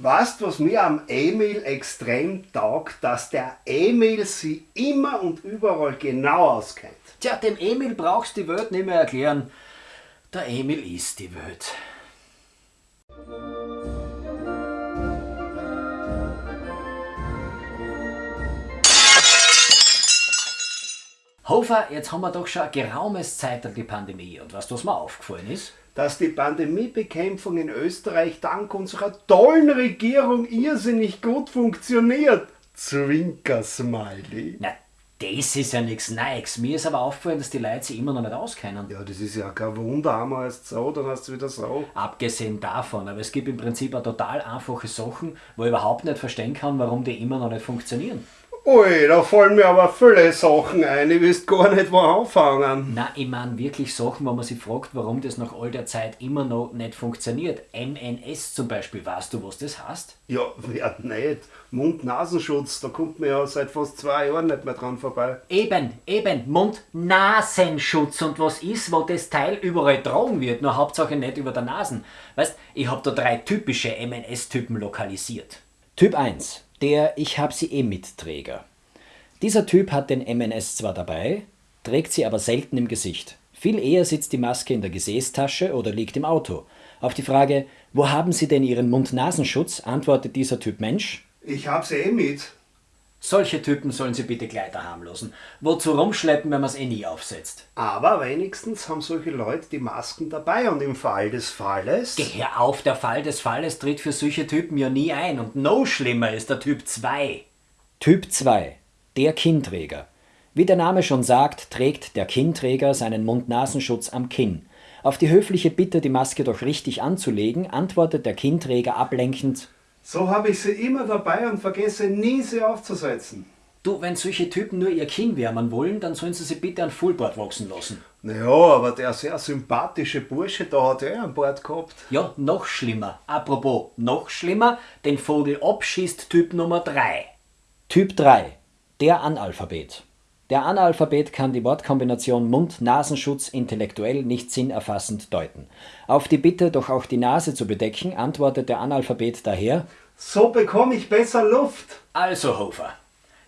Weißt was mir am Emil extrem taugt, dass der Emil sie immer und überall genau auskennt. Tja, dem Emil brauchst die Welt nicht mehr erklären. Der Emil ist die Welt. Hofer, jetzt haben wir doch schon ein geraumes Zeit die Pandemie. Und du, was mir aufgefallen ist? Dass die Pandemiebekämpfung in Österreich dank unserer tollen Regierung irrsinnig gut funktioniert. Zwinker-Smiley. Na, das ist ja nichts Neues. Mir ist aber aufgefallen, dass die Leute sich immer noch nicht auskennen. Ja, das ist ja kein Wunder. Einmal heißt so, dann hast du wieder so. Abgesehen davon, aber es gibt im Prinzip auch total einfache Sachen, wo ich überhaupt nicht verstehen kann, warum die immer noch nicht funktionieren. Ui, da fallen mir aber viele Sachen ein. Ich wüsste gar nicht, wo anfangen. Na, ich meine wirklich Sachen, wo man sich fragt, warum das nach all der Zeit immer noch nicht funktioniert. MNS zum Beispiel, weißt du, was das heißt? Ja, wer nicht? Mund-Nasenschutz, da kommt man ja seit fast zwei Jahren nicht mehr dran vorbei. Eben, eben, Mund-Nasenschutz. Und was ist, wo das Teil überall tragen wird, nur Hauptsache nicht über der Nasen? Weißt, ich habe da drei typische MNS-Typen lokalisiert. Typ 1 der Ich hab sie eh Mitträger. Dieser Typ hat den MNS zwar dabei, trägt sie aber selten im Gesicht. Viel eher sitzt die Maske in der Gesäßtasche oder liegt im Auto. Auf die Frage, wo haben Sie denn Ihren Mund-Nasenschutz, antwortet dieser Typ Mensch. Ich hab sie eh mit. Solche Typen sollen Sie bitte gleich daheim lassen. Wozu rumschleppen, wenn man es eh nie aufsetzt? Aber wenigstens haben solche Leute die Masken dabei und im Fall des Falles. Geh auf, der Fall des Falles tritt für solche Typen ja nie ein. Und noch schlimmer ist der Typ 2. Typ 2. Der Kinnträger. Wie der Name schon sagt, trägt der Kinnträger seinen Mund-Nasenschutz am Kinn. Auf die höfliche Bitte, die Maske doch richtig anzulegen, antwortet der Kinnträger ablenkend so habe ich sie immer dabei und vergesse nie, sie aufzusetzen. Du, wenn solche Typen nur ihr Kinn wärmen wollen, dann sollen sie sie bitte an Fullboard wachsen lassen. Naja, aber der sehr sympathische Bursche da hat er an Bord gehabt. Ja, noch schlimmer. Apropos, noch schlimmer, den Vogel abschießt Typ Nummer 3. Typ 3. Der Analphabet. Der Analphabet kann die Wortkombination Mund-Nasenschutz intellektuell nicht sinnerfassend deuten. Auf die Bitte, doch auch die Nase zu bedecken, antwortet der Analphabet daher: So bekomme ich besser Luft. Also, Hofer,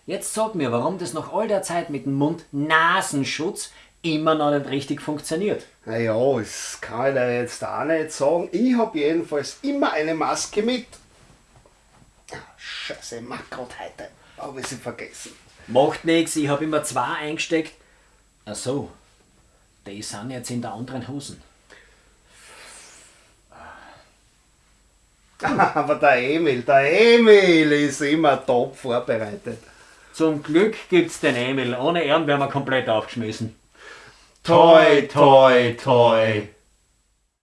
jetzt sag mir, warum das nach all der Zeit mit dem Mund-Nasenschutz immer noch nicht richtig funktioniert. Naja, das kann ich dir jetzt auch nicht sagen. Ich habe jedenfalls immer eine Maske mit. Ah, Scheiße, grad heute. Habe ich sie vergessen. Macht nichts, ich habe immer zwei eingesteckt. Ach so, die sind jetzt in der anderen Hosen. Aber der Emil, der Emil ist immer top vorbereitet. Zum Glück gibt's den Emil. Ohne ihn wären wir komplett aufgeschmissen. Toi, toi, toi.